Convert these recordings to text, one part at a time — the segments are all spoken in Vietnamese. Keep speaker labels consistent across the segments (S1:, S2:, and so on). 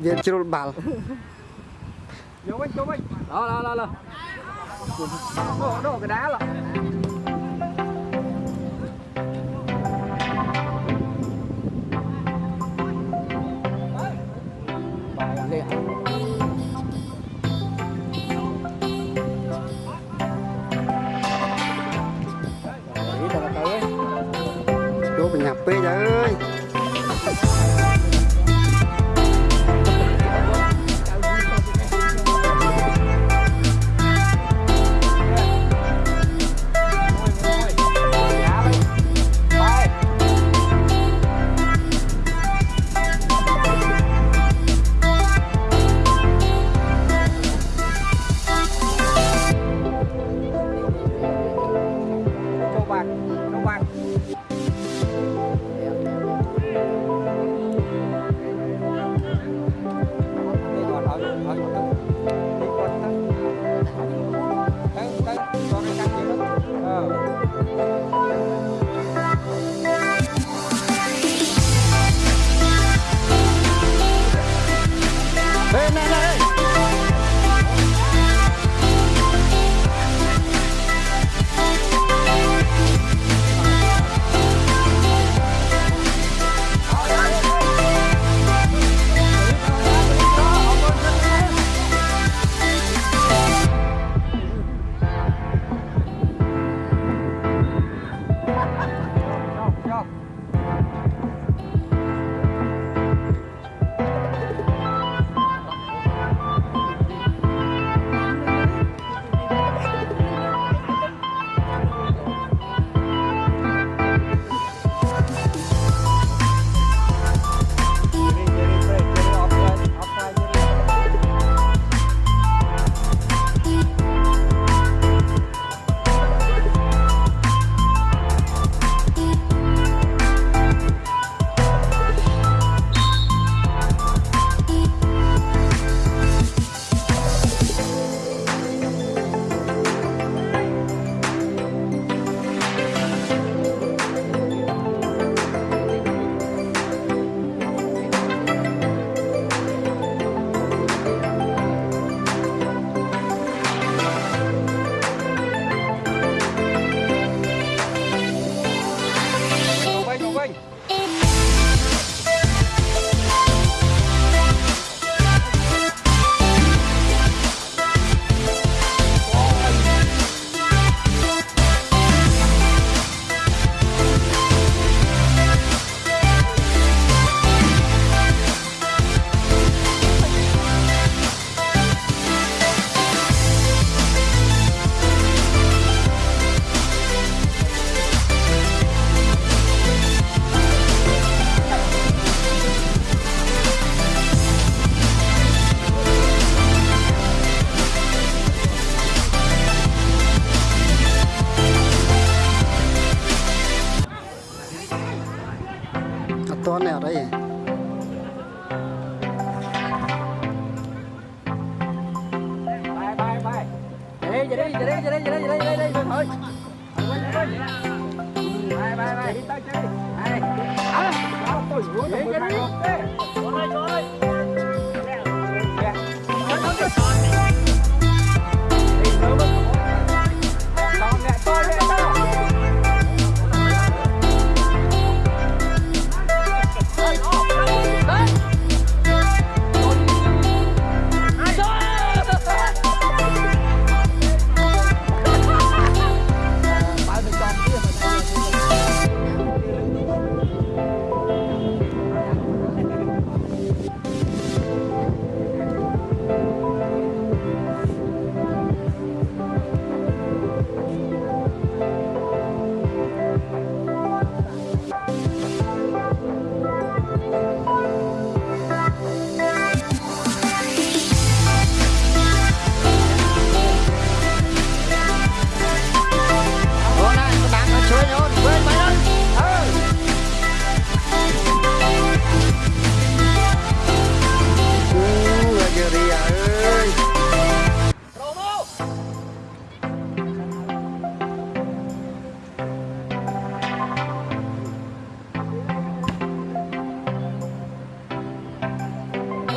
S1: យវាជ្រុលបាល់យកវិញយកវិញឡឡឡឡអូដោកដាលពេកអើយ đây nhìn đây nhìn đây nhìn đây thôi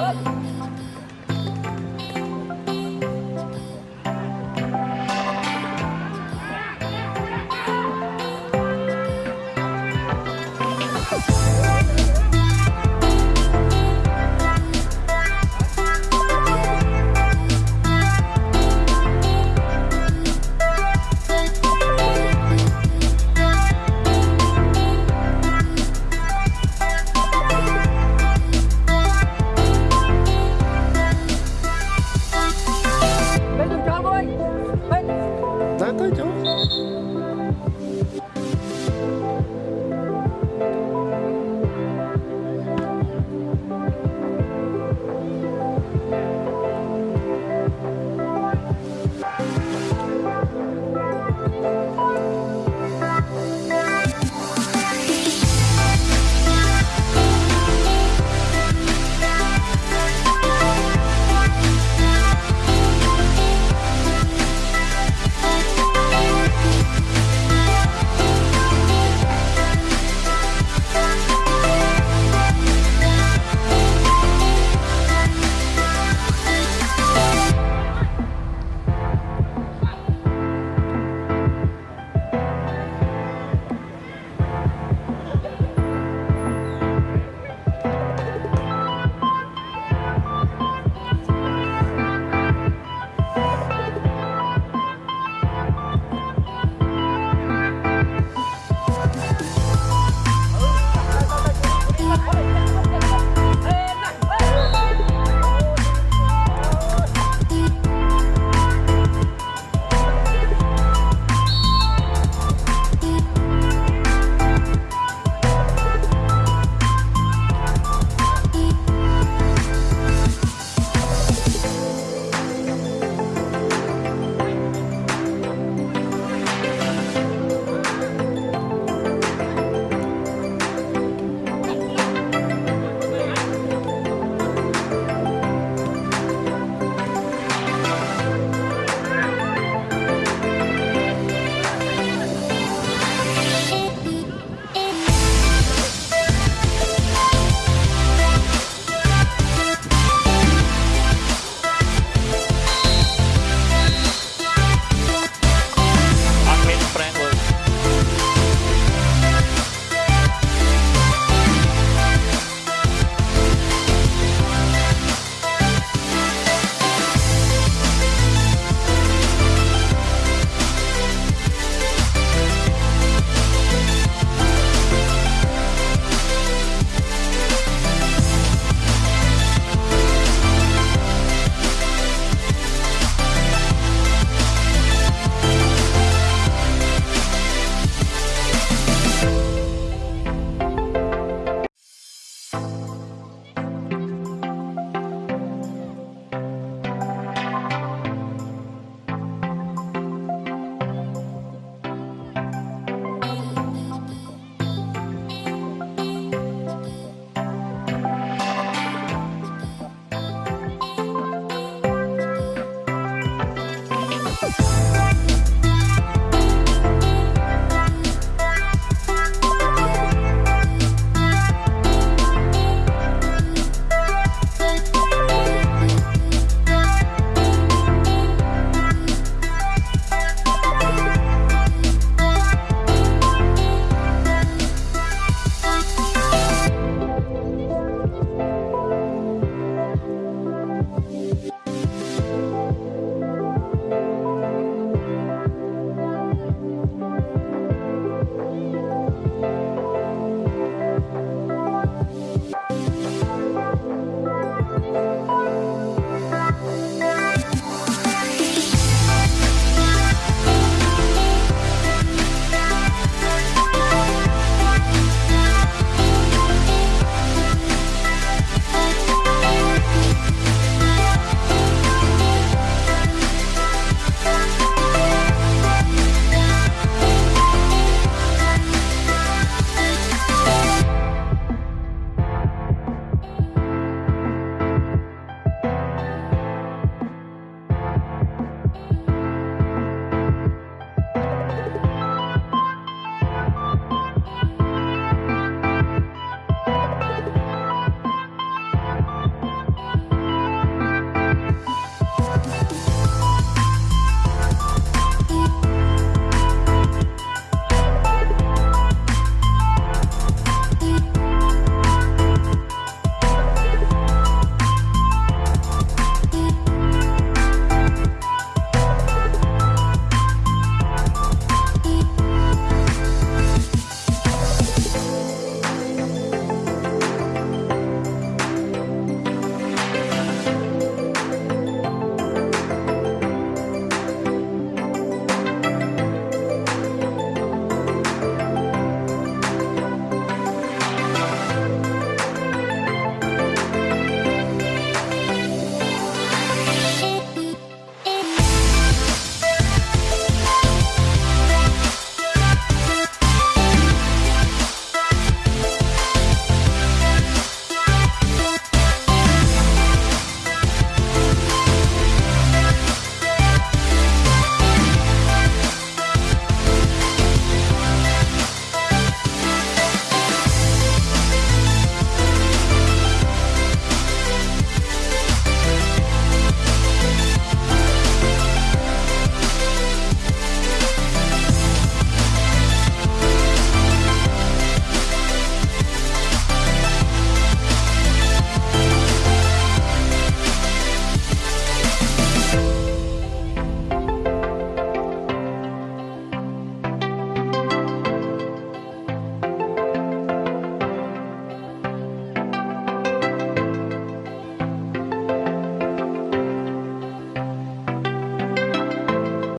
S1: up.